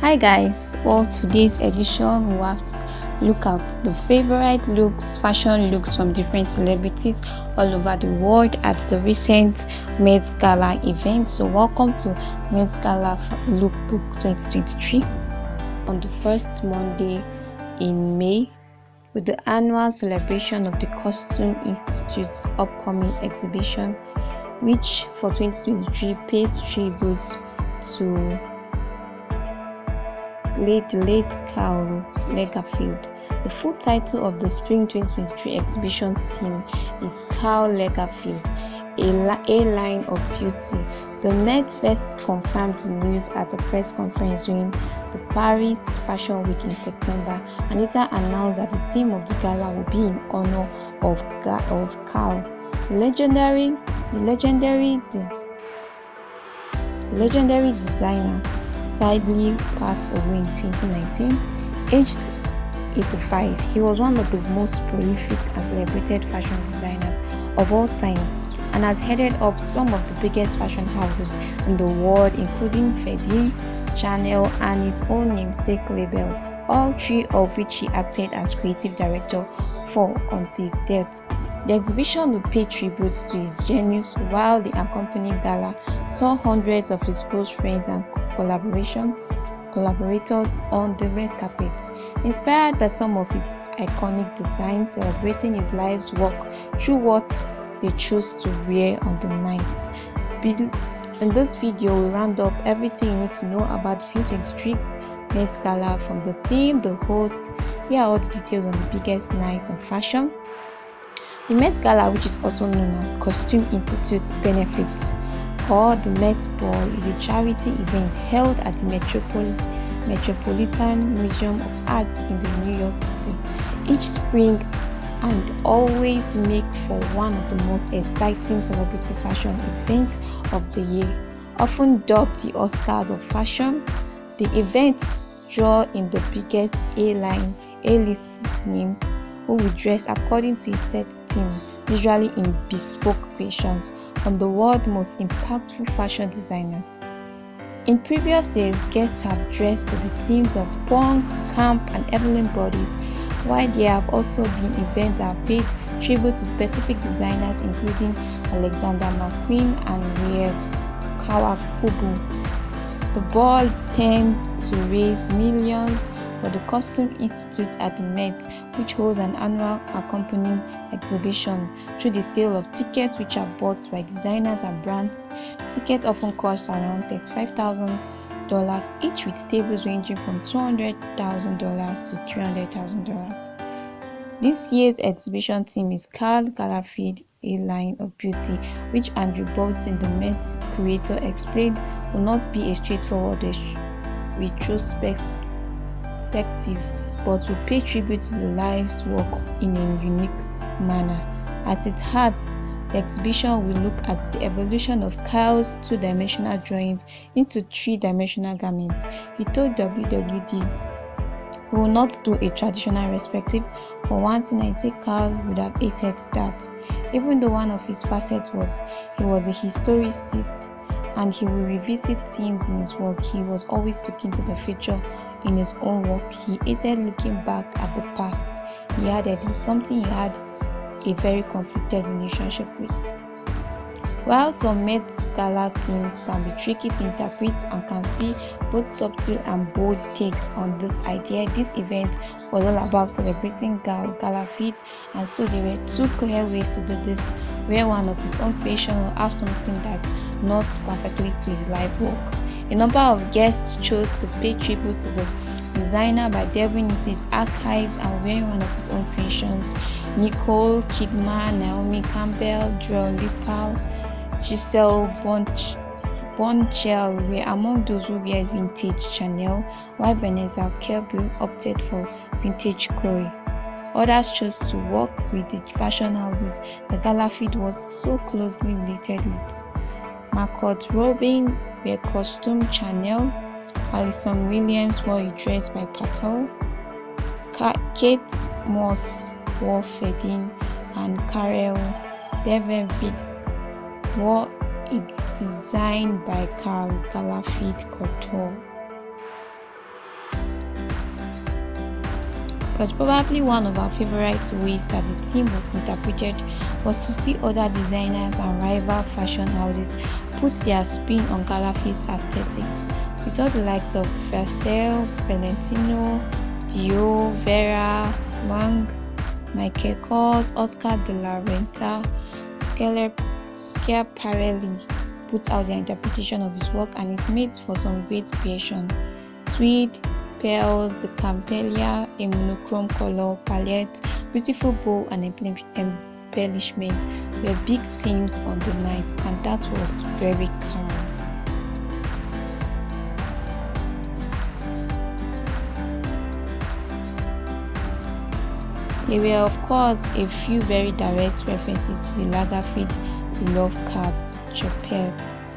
Hi guys, well today's edition we have to look at the favorite looks, fashion looks from different celebrities all over the world at the recent Met Gala event. So welcome to Met Gala Lookbook 2023 on the first Monday in May with the annual celebration of the Costume Institute's upcoming exhibition which for 2023 pays tribute to late late Karl Lagerfeld. The full title of the Spring 2023 exhibition theme is Karl Lagerfeld, a, a line of beauty. The Met first confirmed the news at a press conference during the Paris Fashion Week in September later announced that the theme of the gala will be in honor of, of Karl. Legendary, the legendary, des, legendary designer sadly passed away in 2019, aged 85. He was one of the most prolific and celebrated fashion designers of all time and has headed up some of the biggest fashion houses in the world including Fendi, Chanel and his own namesake label, all three of which he acted as creative director for until his death. The exhibition will pay tribute to his genius while the accompanying gala saw hundreds of his close friends and collaboration collaborators on the red carpet. Inspired by some of his iconic designs celebrating his life's work through what they chose to wear on the night. In this video, we round up everything you need to know about the 2023 Met Gala from the team, the host, here are all the details on the biggest nights in fashion, the Met Gala, which is also known as Costume Institute's Benefits or the Met Ball, is a charity event held at the Metropol Metropolitan Museum of Art in the New York City each spring and always make for one of the most exciting celebrity fashion events of the year. Often dubbed the Oscars of fashion, the event draw in the biggest A-line, A-list names who will dress according to a set theme, usually in bespoke creations from the world's most impactful fashion designers. In previous years, guests have dressed to the themes of punk, camp, and Heavenly bodies, while there have also been events that have paid tribute to specific designers including Alexander McQueen and Rei Kawakubo. The ball tends to raise millions for the Costume Institute at the Met, which holds an annual accompanying exhibition through the sale of tickets which are bought by designers and brands. Tickets often cost around $35,000 each with tables ranging from $200,000 to $300,000. This year's exhibition theme is Karl Lagerfeld, a line of beauty, which Andrew Bolton, the Met curator, explained will not be a straightforward retrospective perspective but will pay tribute to the life's work in a unique manner. At its heart, the exhibition will look at the evolution of Karl's two-dimensional drawings into three-dimensional garments. He told WWD we will not do a traditional perspective. For one thing, I think Karl would have hated that. Even though one of his facets was he was a historicist and he will revisit themes in his work, he was always looking to the future in his own work, he hated looking back at the past. He added it's something he had a very conflicted relationship with. While some Met Gala themes can be tricky to interpret and can see both subtle and bold takes on this idea, this event was all about celebrating Gal Galafid and so there were two clear ways to do this where one of his own creation will have something that's not perfectly to his life work. A number of guests chose to pay tribute to the designer by delving into his archives and wearing one of his own creations. Nicole Kidman, Naomi Campbell, Dua Lipa, Gisele Bunch, Bunchel were among those who wear vintage Chanel, while Vanessa Kirby opted for vintage Chloe. Others chose to work with the fashion houses the gala feed was so closely related with. Margot Robbie were costume Chanel, Allison Williams wore a dress by Patel, Kate Moss wore Fendi, and Karel Lagerfeld wore a design by Karl Lagerfeld Couture. but probably one of our favorite ways that the theme was interpreted was to see other designers and rival fashion houses put their spin on Calafie's aesthetics. We saw the likes of Versace, Valentino, Dior, Vera, Wang, Michael Kors, Oscar de la Renta, Schiaparelli put out their interpretation of his work and it made for some great creation. Tweed, pearls, the campaglia, a monochrome color palette, beautiful bow and embellishment were big themes on the night and that was very calm. There were of course a few very direct references to the Lagerfeld the Love Cats, Choupette,